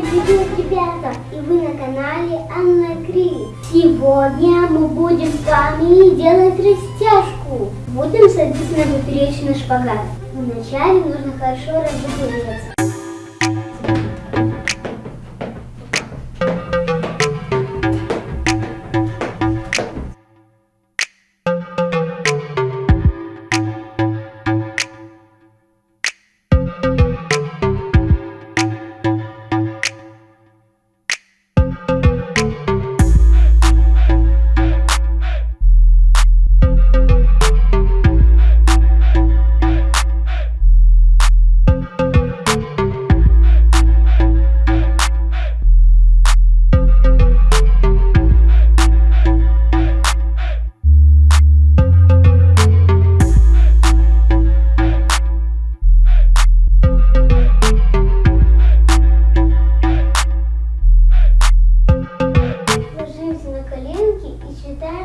Привет, ребята! И вы на канале Анна Кри. Сегодня мы будем с вами делать растяжку. Будем садиться на поперечный шпагат. Вначале нужно хорошо разогреться.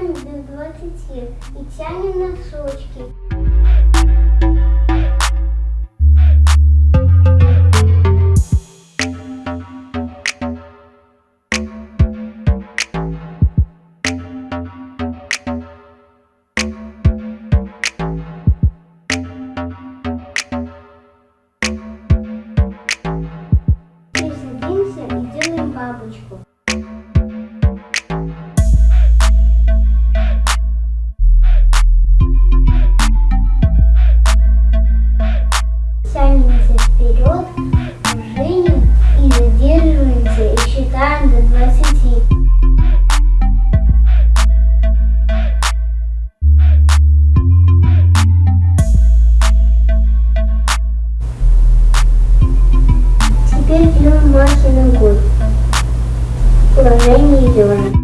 До 20 и тянем носочки. Теперь делаем махи ногой.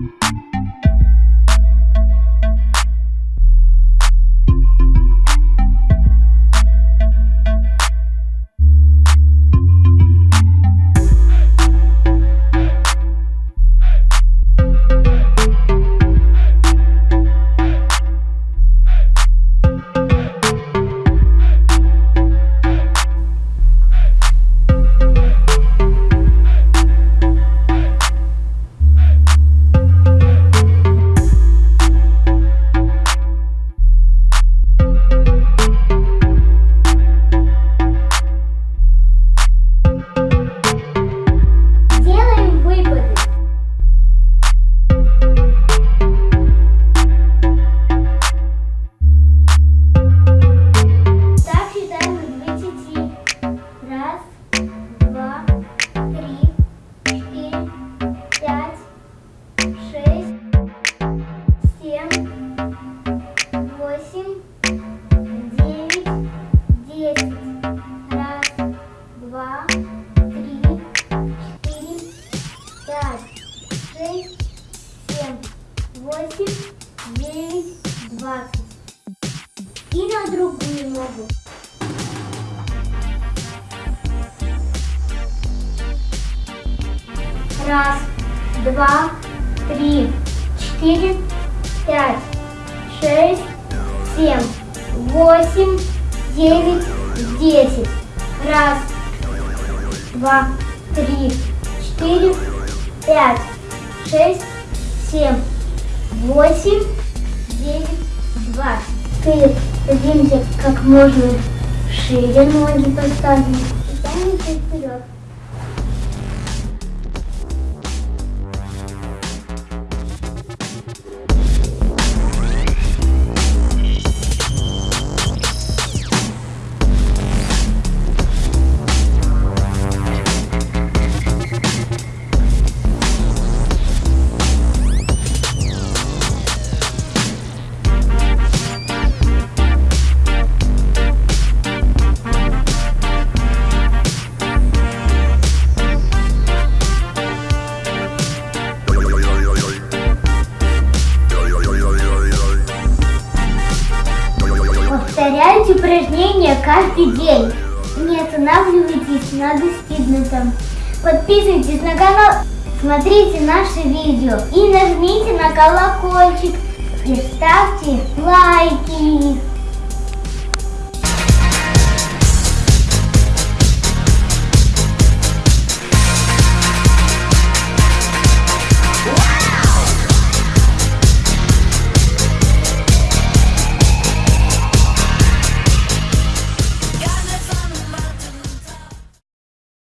Семь, восемь, девять, десять. Раз, два, три, четыре, пять, шесть, семь, восемь, девять, двадцать. И на другую ногу. Раз, два, три, четыре, пять, шесть, семь, восемь, девять, десять. Раз, два, три, четыре, пять, шесть, семь, восемь, девять, двадцать. Теперь садимся как можно шире, ноги поставим и тянемся вперед. Повторяйте упражнения каждый день. Не останавливайтесь на достигнутом. Подписывайтесь на канал, смотрите наши видео и нажмите на колокольчик и ставьте лайки.